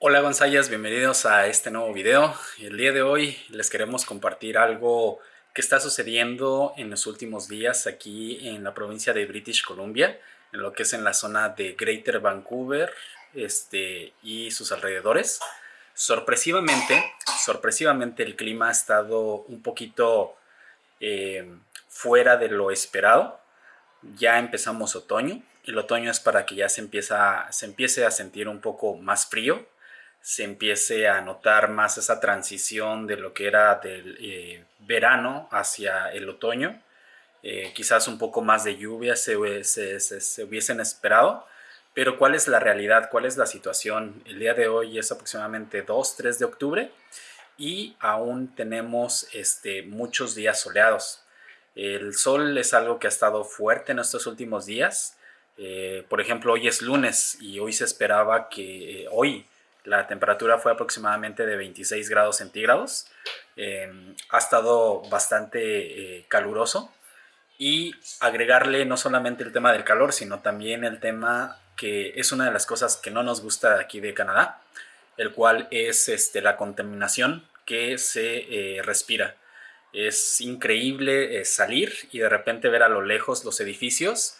Hola Gonzayas, bienvenidos a este nuevo video. El día de hoy les queremos compartir algo que está sucediendo en los últimos días aquí en la provincia de British Columbia, en lo que es en la zona de Greater Vancouver este, y sus alrededores. Sorpresivamente, sorpresivamente el clima ha estado un poquito eh, fuera de lo esperado. Ya empezamos otoño. El otoño es para que ya se, empieza, se empiece a sentir un poco más frío se empiece a notar más esa transición de lo que era del eh, verano hacia el otoño. Eh, quizás un poco más de lluvia se, hubiesen esperado, pero ¿cuál es la realidad? ¿Cuál es la situación? El día de hoy es aproximadamente 2, 3 de octubre y aún tenemos este, muchos días soleados. El sol es algo que ha estado fuerte en estos últimos días. Eh, por ejemplo, hoy es lunes y hoy se esperaba que hoy la temperatura fue aproximadamente de 26 grados centígrados. Em, ha estado bastante eh, caluroso. Y agregarle no solamente el tema del calor, sino también el tema que es una de las cosas que no nos gusta aquí de Canadá, el cual es este, la contaminación que se eh, respira. Es increíble eh, salir y de repente ver a lo lejos los edificios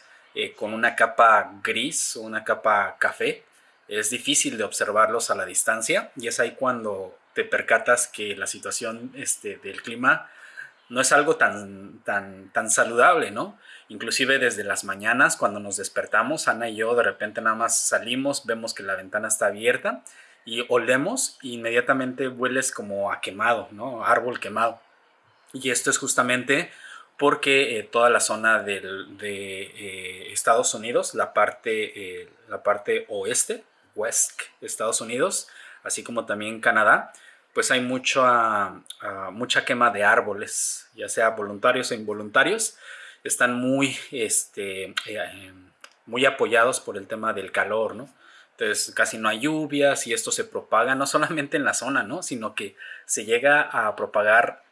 con una capa gris o una capa café es difícil de observarlos a la distancia y es ahí cuando te percatas que la situación este, del clima no es algo tan, tan, tan saludable, ¿no? Inclusive desde las mañanas cuando nos despertamos, Ana y yo de repente nada más salimos, vemos que la ventana está abierta y olemos e inmediatamente hueles como a quemado, ¿no? Árbol quemado. Y esto es justamente porque eh, toda la zona de eh, Estados Unidos, la parte, eh, la parte oeste, West, Estados Unidos, así como también Canadá, pues hay mucha, ah, mucha quema de árboles, ya sea voluntarios o involuntarios, están muy, este, eh, muy apoyados por el tema del calor, ¿no? Entonces casi no hay lluvias y esto se propaga no solamente en la zona, ¿no? Sino que se llega a propagar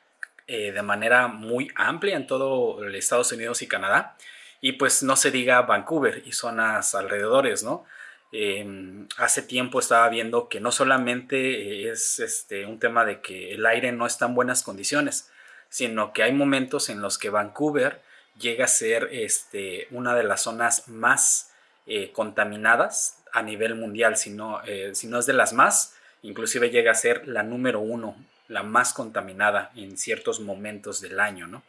eh, de manera muy amplia en todo Estados Unidos y Canadá. Y pues no se diga Vancouver y zonas alrededores, ¿no? Em, hace tiempo estaba viendo que no solamente es este, un tema de que el aire no está en buenas condiciones, sino que hay momentos en los que Vancouver llega a ser este, una de las zonas más eh, contaminadas a nivel mundial, si no, eh, si no es de las más, inclusive llega a ser la número uno, la más contaminada en ciertos momentos del año, ¿no?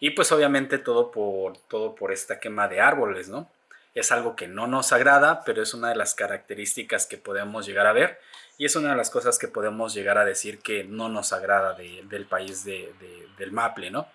Y pues obviamente todo por, todo por esta quema de árboles, ¿no? Es algo que no nos agrada, pero es una de las características que podemos llegar a ver y es una de las cosas que podemos llegar a decir que no nos agrada del país de, del Maple, ¿no?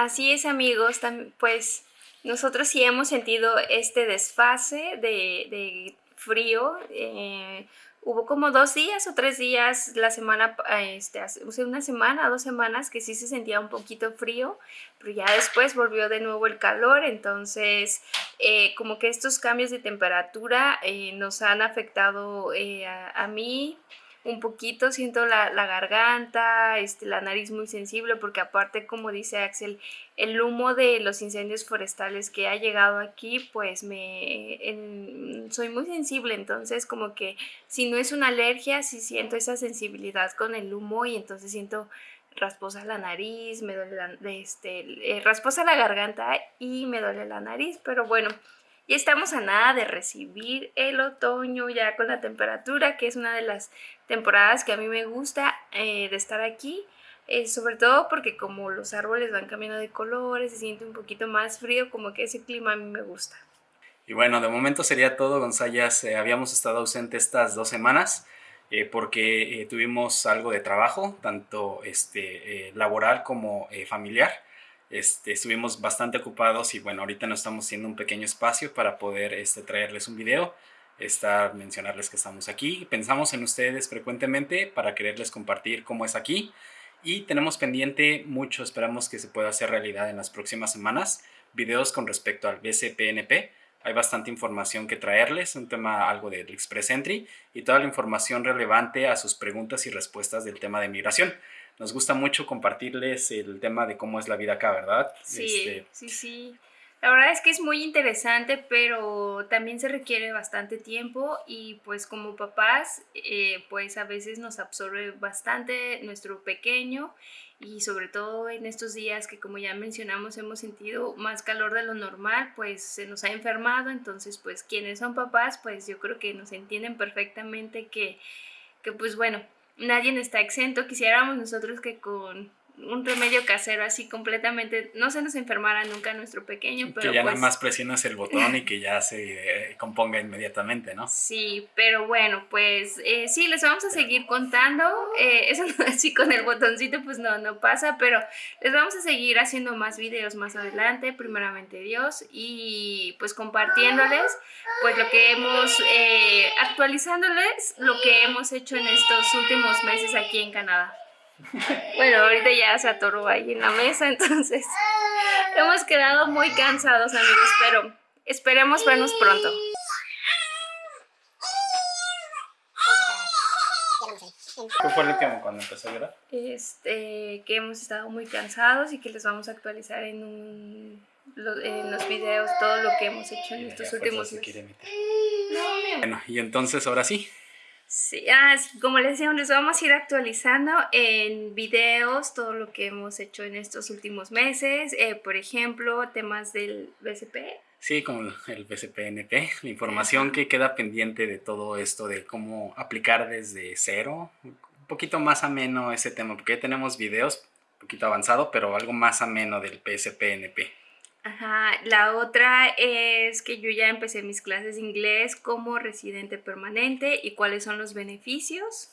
Así es amigos, pues nosotros sí hemos sentido este desfase de, frío. Eh, hubo como dos días o tres días la semana, este, una semana, dos semanas que sí se sentía un poquito frío, pero ya después volvió de nuevo el calor, entonces eh, como que estos cambios de temperatura eh, nos han afectado a mí, un poquito, siento la, garganta, este, la nariz muy sensible, porque aparte, como dice Axel, el humo de los incendios forestales que ha llegado aquí, pues me soy muy sensible, entonces como que si no es una alergia, sí siento esa sensibilidad con el humo y entonces siento rasposa la nariz, me duele la, este, eh, rasposa la garganta y me duele la nariz, pero bueno, y estamos a nada de recibir el otoño ya con la temperatura, que es una de las temporadas que a mí me gusta eh, de estar aquí. Eh, sobre todo porque como los árboles van cambiando de colores, se siente un poquito más frío, como que ese clima a mí me gusta. Y bueno, de momento sería todo. Eh, habíamos estado ausentes estas dos semanas porque tuvimos algo de trabajo, tanto este, laboral como familiar. Este, estuvimos bastante ocupados y bueno, ahorita nos estamos haciendo un pequeño espacio para poder este, traerles un video. estar mencionarles que estamos aquí. Pensamos en ustedes frecuentemente para quererles compartir cómo es aquí y tenemos pendiente mucho, esperamos que se pueda hacer realidad en las próximas semanas, videos con respecto al BCPNP. Hay bastante información que traerles, un tema algo del Express Entry y toda la información relevante a sus preguntas y respuestas del tema de migración. Nos gusta mucho compartirles el tema de cómo es la vida acá, ¿verdad? Sí, este, sí, sí. La verdad es que es muy interesante, pero también se requiere bastante tiempo y pues como papás, eh, pues a veces nos absorbe bastante nuestro pequeño y sobre todo en estos días que como ya mencionamos hemos sentido más calor de lo normal, pues se nos ha enfermado, entonces pues quienes son papás, pues yo creo que nos entienden perfectamente que, que pues bueno, nadie está exento, quisiéramos nosotros que con un remedio casero así completamente, no se nos enfermara nunca nuestro pequeño, pero... Que ya nada pues más presionas el botón y que ya se eh, componga inmediatamente, ¿no? Sí, pero bueno, pues eh, sí, les vamos a seguir contando, eh, eso así con el botoncito pues no, no pasa, pero les vamos a seguir haciendo más videos más adelante, primeramente Dios, y pues compartiéndoles pues lo que hemos, actualizándoles lo que hemos hecho en estos últimos meses aquí en Canadá. Bueno, ahorita ya se atoró ahí en la mesa, entonces hemos quedado muy cansados, amigos, pero esperemos vernos pronto. ¿Qué fue lo que cuando empezó a llorar? Este, que hemos estado muy cansados y que les vamos a actualizar en, un, en los videos todo lo que hemos hecho en estos últimos meses. Bueno, y entonces ahora sí, Sí, ah, como les decía, les vamos a ir actualizando en videos todo lo que hemos hecho en estos últimos meses. Eh, por ejemplo, temas del BCP. Sí, como el BCPNP, la información que queda pendiente de todo esto, de cómo aplicar desde cero. Un poquito más ameno ese tema, porque ya tenemos videos, un poquito avanzado, pero algo más ameno del BCPNP. Ajá, la otra es que yo ya empecé mis clases de inglés como residente permanente y cuáles son los beneficios.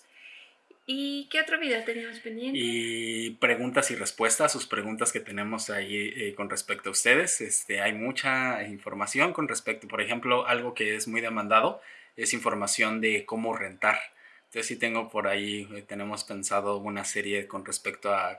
¿Y qué otro video tenemos pendiente? Y preguntas y respuestas, sus preguntas que tenemos ahí eh, con respecto a ustedes. Este, hay mucha información con respecto, por ejemplo, algo que es muy demandado es información de cómo rentar. Entonces sí tengo por ahí, eh, tenemos pensado una serie con respecto a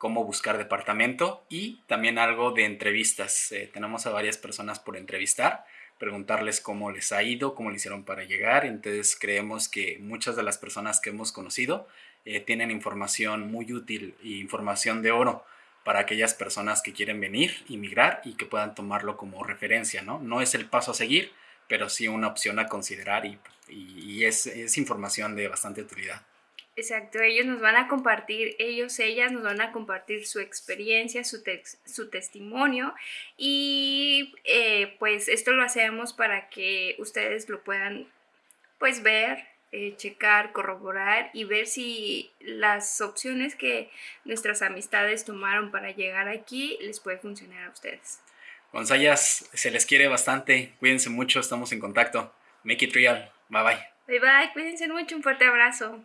cómo buscar departamento y también algo de entrevistas. Eh, tenemos a varias personas por entrevistar, preguntarles cómo les ha ido, cómo le hicieron para llegar. Entonces creemos que muchas de las personas que hemos conocido eh, tienen información muy útil e información de oro para aquellas personas que quieren venir, inmigrar y que puedan tomarlo como referencia. No, es el paso a seguir, pero sí una opción a considerar y, y es información de bastante utilidad. Exacto, ellos nos van a compartir, ellos, ellas nos van a compartir su experiencia, su, su testimonio y eh, pues esto lo hacemos para que ustedes lo puedan pues ver, eh, checar, corroborar y ver si las opciones que nuestras amistades tomaron para llegar aquí les puede funcionar a ustedes. Gonzayas, se les quiere bastante, cuídense mucho, estamos en contacto. Make it real, bye bye. Bye bye, cuídense mucho, un fuerte abrazo.